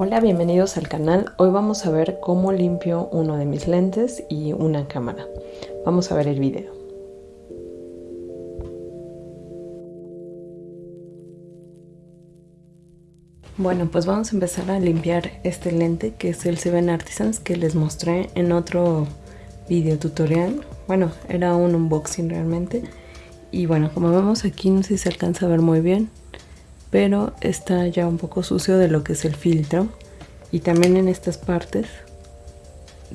Hola, bienvenidos al canal. Hoy vamos a ver cómo limpio uno de mis lentes y una cámara. Vamos a ver el video. Bueno, pues vamos a empezar a limpiar este lente que es el Seven Artisans que les mostré en otro video tutorial. Bueno, era un unboxing realmente. Y bueno, como vemos aquí no sé si se alcanza a ver muy bien, pero está ya un poco sucio de lo que es el filtro. Y también en estas partes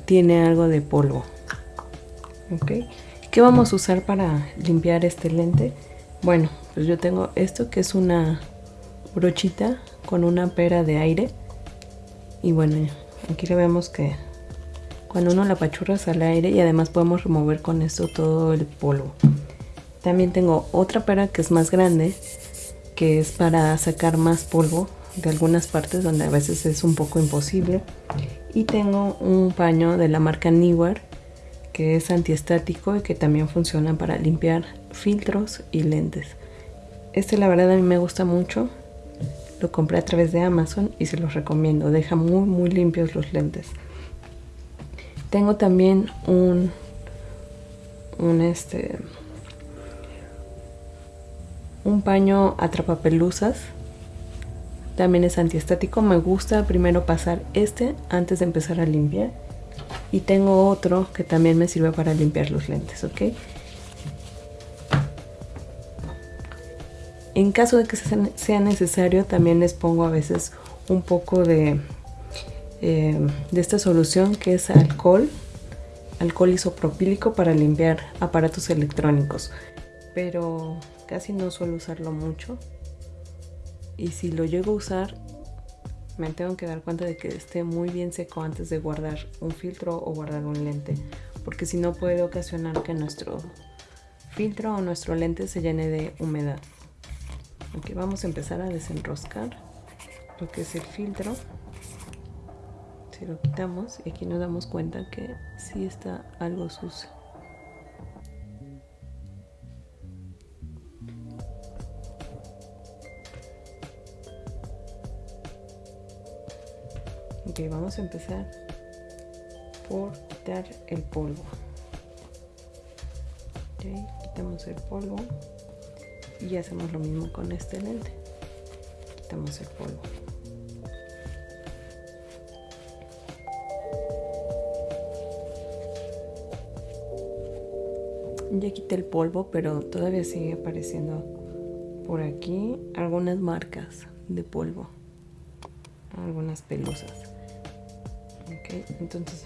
tiene algo de polvo. Ok. ¿qué vamos a usar para limpiar este lente? bueno pues yo tengo esto que es una brochita con una pera de aire. Y bueno aquí le vemos que cuando uno la pachurra sale aire y además podemos remover con esto todo el polvo. También tengo otra pera que es más grande que es para sacar más polvo de algunas partes donde a veces es un poco imposible. Y tengo un paño de la marca Niwar que es antiestático y que también funciona para limpiar filtros y lentes. Este la verdad a mí me gusta mucho. Lo compré a través de Amazon y se los recomiendo. Deja muy muy limpios los lentes. Tengo también un un este un paño atrapapelusas también es antiestático. Me gusta primero pasar este antes de empezar a limpiar. Y tengo otro que también me sirve para limpiar los lentes ok en caso de que sea necesario también les pongo a veces un poco de eh, de esta solución que es alcohol. Alcohol isopropílico para limpiar aparatos electrónicos. Pero casi no suelo usarlo mucho. Y si lo llego a usar me tengo que dar cuenta de que esté muy bien seco antes de guardar un filtro o guardar un lente. Porque si no puede ocasionar que nuestro filtro o nuestro lente se llene de humedad. Ok vamos a empezar a desenroscar lo que es el filtro. Si lo quitamos y aquí nos damos cuenta que sí está algo sucio ok vamos a empezar por quitar el polvo. Ok quitamos el polvo y hacemos lo mismo con este lente. Quitamos el polvo. Ya quité el polvo pero todavía sigue apareciendo por aquí algunas marcas de polvo algunas pelusas ok entonces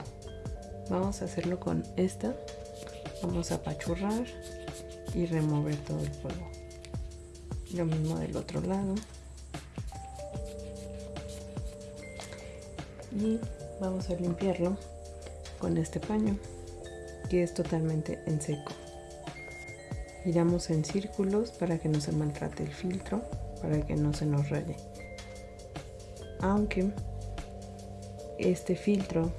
vamos a hacerlo con esta. Vamos a apachurrar y remover todo el polvo. Lo mismo del otro lado. Y vamos a limpiarlo con este paño que es totalmente en seco. Giramos en círculos para que no se maltrate el filtro para que no se nos raye. Aunque este filtro.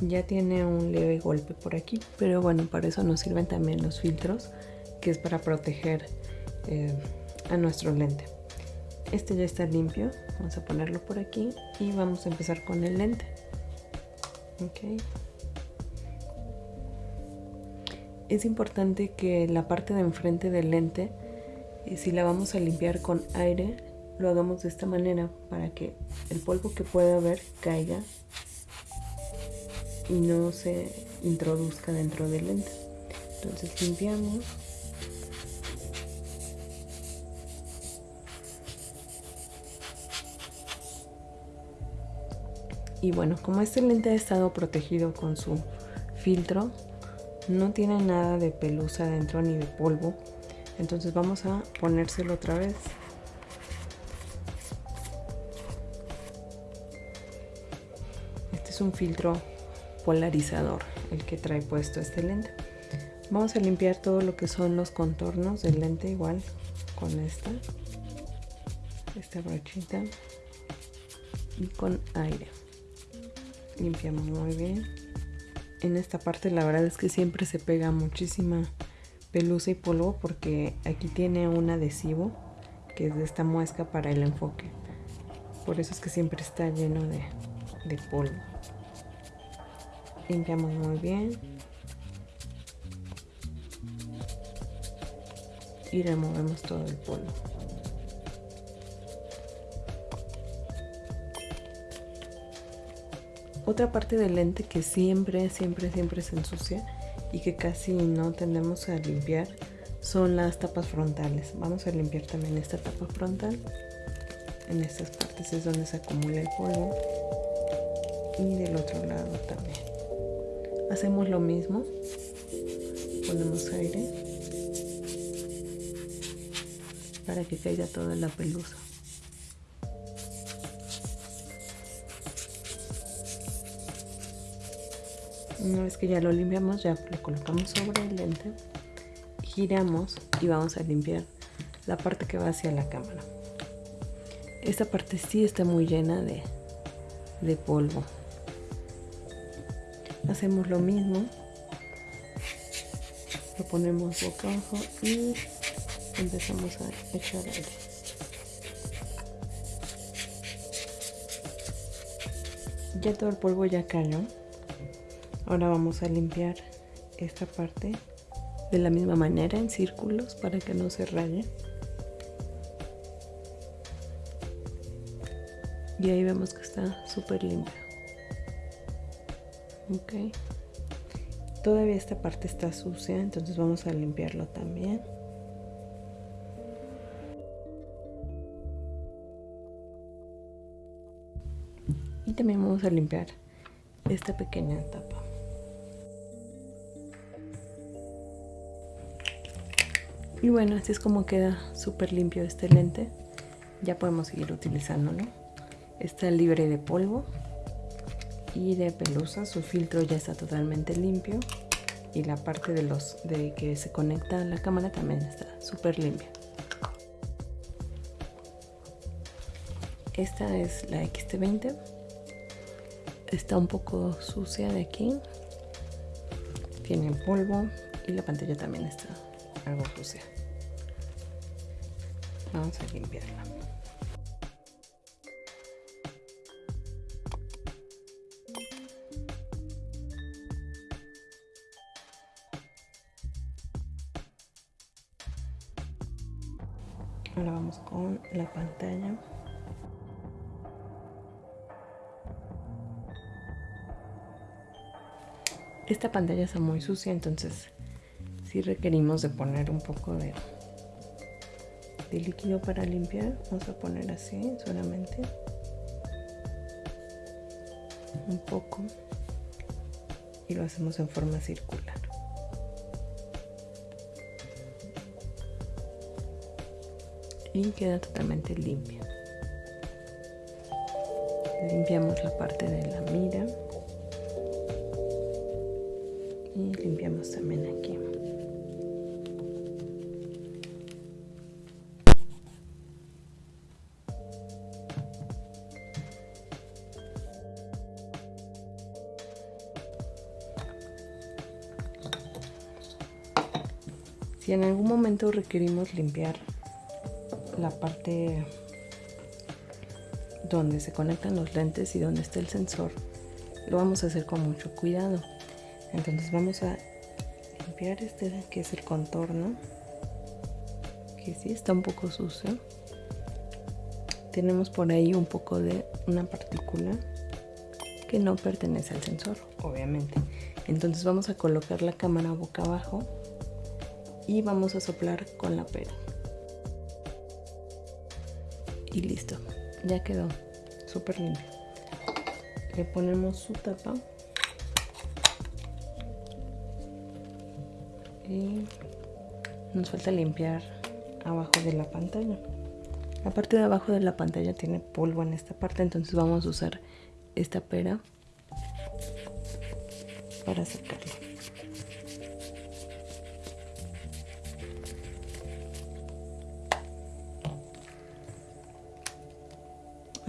Ya tiene un leve golpe por aquí pero bueno para eso nos sirven también los filtros que es para proteger eh, a nuestro lente. Este ya está limpio vamos a ponerlo por aquí y vamos a empezar con el lente. Es importante que la parte de enfrente del lente eh, si la vamos a limpiar con aire lo hagamos de esta manera para que el polvo que pueda haber caiga y no se introduzca dentro del lente. Entonces limpiamos. Y bueno como este lente ha estado protegido con su filtro no tiene nada de pelusa dentro ni de polvo. Entonces vamos a ponérselo otra vez un filtro polarizador el que trae puesto este lente vamos a limpiar todo lo que son los contornos del lente igual con esta esta brochita y con aire limpiamos muy bien en esta parte la verdad es que siempre se pega muchísima pelusa y polvo porque aquí tiene un adhesivo que es de esta muesca para el enfoque. Por eso es que siempre está lleno de, de polvo. Limpiamos muy bien. Y removemos todo el polvo. Otra parte del lente que siempre, siempre, siempre se ensucia y que casi no tendemos a limpiar son las tapas frontales. Vamos a limpiar también esta tapa frontal. En estas partes es donde se acumula el polvo. Y del otro lado también. Hacemos lo mismo. Ponemos aire para que caiga toda la pelusa. Una vez que ya lo limpiamos, ya lo colocamos sobre el lente, giramos y vamos a limpiar la parte que va hacia la cámara. Esta parte sí está muy llena de, de polvo. Hacemos lo mismo. Lo ponemos boca abajo y empezamos a echar aire. Ya todo el polvo ya cayó. Ahora vamos a limpiar esta parte de la misma manera en círculos para que no se raye. Y ahí vemos que está súper limpio. Ok. Todavía esta parte está sucia, entonces vamos a limpiarlo también. Y también vamos a limpiar esta pequeña tapa. Y bueno, así es como queda súper limpio este lente. Ya podemos seguir utilizándolo. Está libre de polvo y de pelusa. Su filtro ya está totalmente limpio. Y la parte de los de que se conecta a la cámara también está súper limpia. Esta es la XT20. Está un poco sucia de aquí. Tiene polvo y la pantalla también está algo sucia. Vamos a limpiarla. Ahora vamos con la pantalla. Esta pantalla está muy sucia, entonces si requerimos de poner un poco de, de líquido para limpiar. Vamos a poner así solamente. Un poco. Y lo hacemos en forma circular. Y queda totalmente limpia. Limpiamos la parte de la mira. Y limpiamos también aquí. Si en algún momento requerimos limpiar la parte donde se conectan los lentes y donde está el sensor, lo vamos a hacer con mucho cuidado. Entonces vamos a limpiar este que es el contorno, que sí está un poco sucio. Tenemos por ahí un poco de una partícula que no pertenece al sensor, obviamente. Entonces vamos a colocar la cámara boca abajo y vamos a soplar con la pera. Y listo, ya quedó súper limpio. Le ponemos su tapa y nos falta limpiar abajo de la pantalla. La parte de abajo de la pantalla tiene polvo en esta parte, entonces vamos a usar esta pera para sacarlo.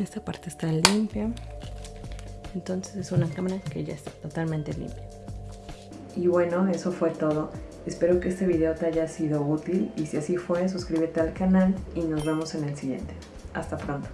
Esta parte está limpia entonces es una cámara que ya está totalmente limpia y bueno eso fue todo Espero que este video te haya sido útil y si así fue, suscríbete al canal y nos vemos en el siguiente. Hasta pronto.